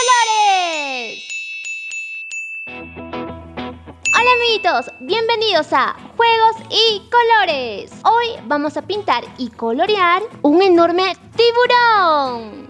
colores. Hola amiguitos, bienvenidos a Juegos y Colores. Hoy vamos a pintar y colorear un enorme tiburón.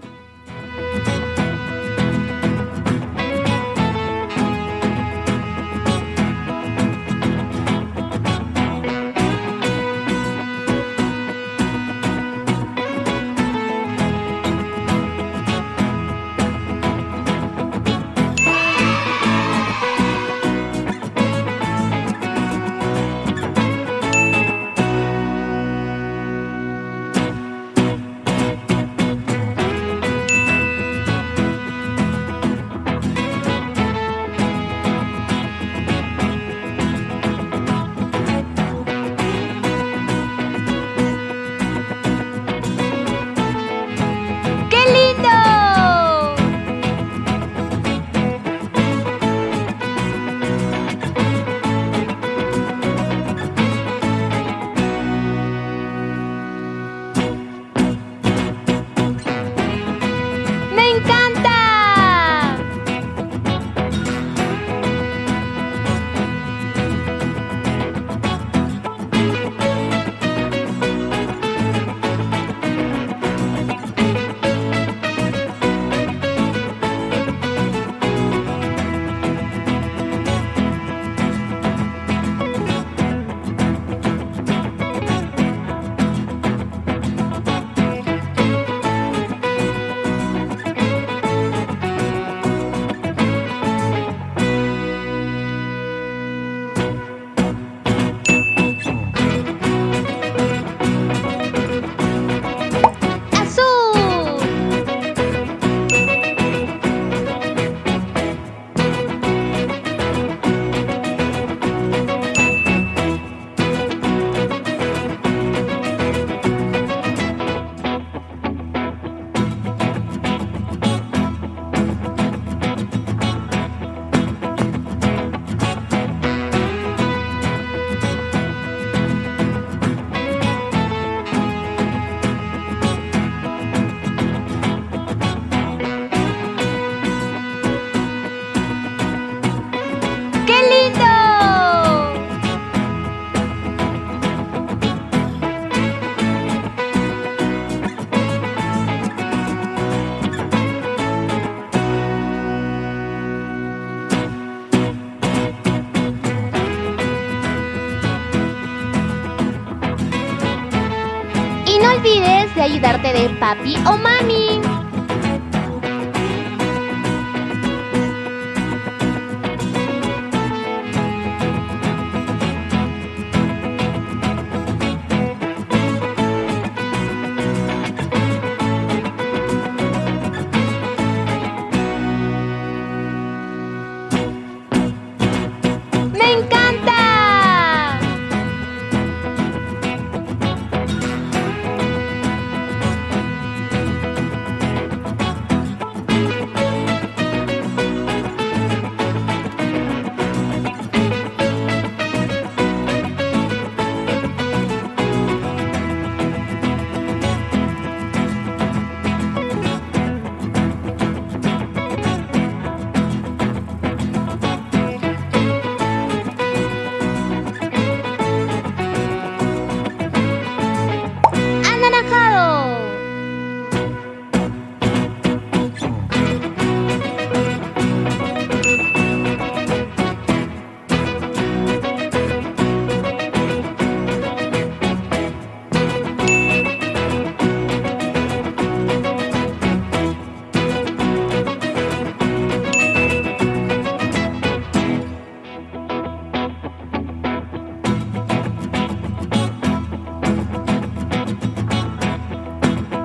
Olvides de ayudarte de papi o mami.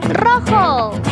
¡Rojo!